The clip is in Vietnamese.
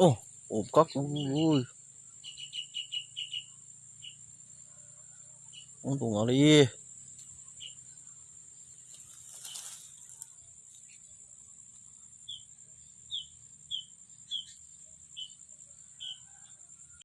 Ô, ốp cóc Ui Ông tụng nó đi.